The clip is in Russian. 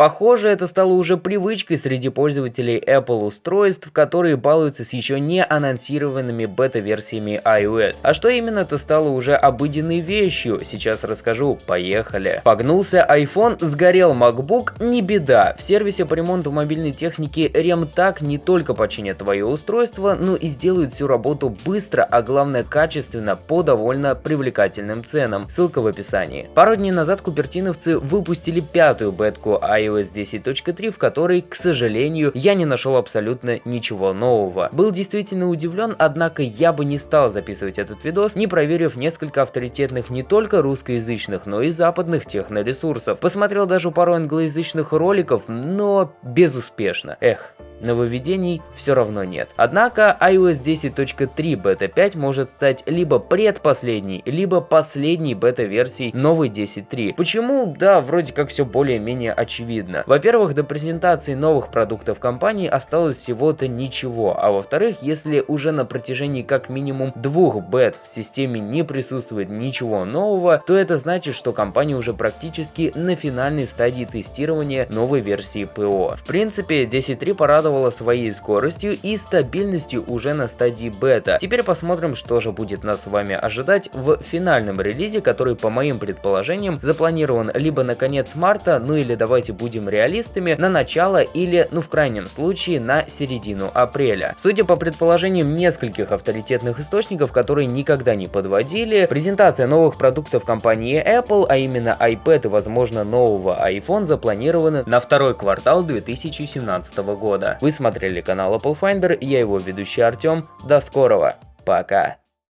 Похоже, это стало уже привычкой среди пользователей Apple устройств, которые балуются с еще не анонсированными бета-версиями iOS. А что именно это стало уже обыденной вещью, сейчас расскажу, поехали. Погнулся iPhone, сгорел MacBook, не беда. В сервисе по ремонту мобильной техники RemTag не только починят твое устройство, но и сделают всю работу быстро, а главное качественно по довольно привлекательным ценам. Ссылка в описании. Пару дней назад купертиновцы выпустили пятую бетку iOS 10.3, в которой, к сожалению, я не нашел абсолютно ничего нового. Был действительно удивлен, однако я бы не стал записывать этот видос, не проверив несколько авторитетных не только русскоязычных, но и западных техноресурсов. Посмотрел даже пару англоязычных роликов, но безуспешно. Эх, Нововведений все равно нет. Однако iOS 10.3 бета 5 может стать либо предпоследней, либо последней бета-версией новой 10.3. Почему? Да, вроде как все более-менее очевидно. Во-первых, до презентации новых продуктов компании осталось всего-то ничего, а во-вторых, если уже на протяжении как минимум двух бет в системе не присутствует ничего нового, то это значит, что компания уже практически на финальной стадии тестирования новой версии ПО. В принципе, 10.3 порадовал порадовала своей скоростью и стабильностью уже на стадии бета. Теперь посмотрим, что же будет нас с вами ожидать в финальном релизе, который по моим предположениям запланирован либо на конец марта, ну или давайте будем реалистами, на начало или, ну в крайнем случае, на середину апреля. Судя по предположениям нескольких авторитетных источников, которые никогда не подводили, презентация новых продуктов компании Apple, а именно iPad и возможно нового iPhone запланированы на второй квартал 2017 года. Вы смотрели канал Apple Finder, я его ведущий Артем. До скорого, пока!